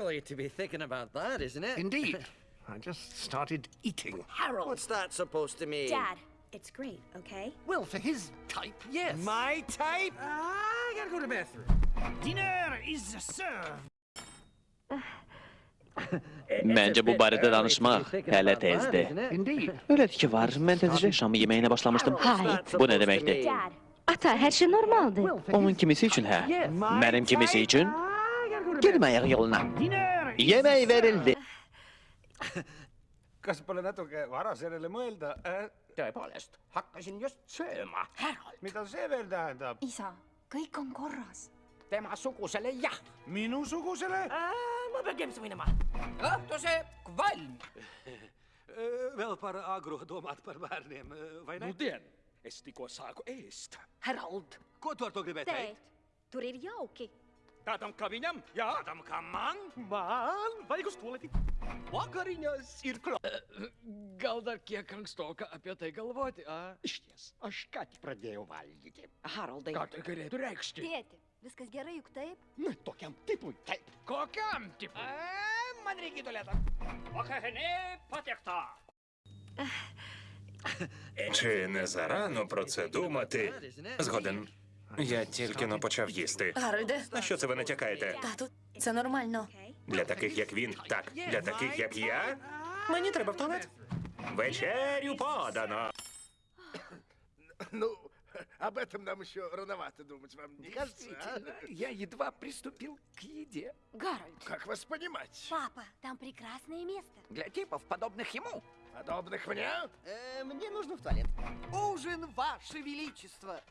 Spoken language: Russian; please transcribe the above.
late to be thinking about that, isn't it? Indeed. I just started eating. Harold. What's that supposed to mean? Dad, it's great, okay? Well, for his type, yes. My type? I gotta go to the bathroom. Dinner is served. Bence bu barədə danışmaq hələ tezdir. Indeed. Öyle ki var, mən təzəcə şam yeməyinə başlamışdım. Hayır. Bu nə deməkdir? Dad, Ata, her şey normaldi. Onun kimisi üçün hə, mənim kimisi üçün käimajärg jolna. jäme vedeldi. kas pole natuke vara sellele mõelda äh...? tõepoolest, hakkasin just sööma. mida see veel tähendab? isa, kõik on korras. temasugusele jah. minusugusele äh,? ma pean kempsu minema. õhtuse kvalm äh, veel paar agrodomat barbaarnim äh, või näin? ma tean, Eesti koosaegu eest. härra Old. kodu ortogrifeeteid. teed, tuli jauki Tadam kaviniam, jā. Tadam kam man? Man vajag stulėti. Vakarinės ir klo. Eh, Gal dar kiek ankstoka apie tai galvoti, a? Išties, aš ką tik pradėjau valgyti. Haroldai. Ką tai galėtų reikšti? Tėti, viskas gerai juk taip? Na, tokiam tipui, taip. Kokiam tipui? A, man reikia tualetą. Vakarinė patekta. Czy Nezarano procedu maty zgodę? Я тільки но почав їсти. Гарольде, На що це ви натякаєте? тату, це нормально. Okay. Для таких, як він, так. Для таких, як я. Мені треба в туалет. Вечерю подано. Ну, об этом нам еще рановато думать, вам не кажется? а? Я едва приступил к еде. Гарольд. Как вас понимать? Папа, там прекрасное место. Для типов, подобных ему. Подобных мне? Мне нужно в туалет. Ужин, ваше величество.